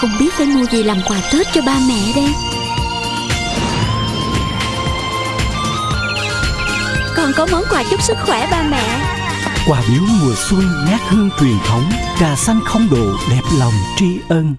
Không biết phải mua gì làm quà Tết cho ba mẹ đây. Còn có món quà chúc sức khỏe ba mẹ. Quà biếu mùa xuân, ngát hương truyền thống, Trà xanh không độ, đẹp lòng tri ân.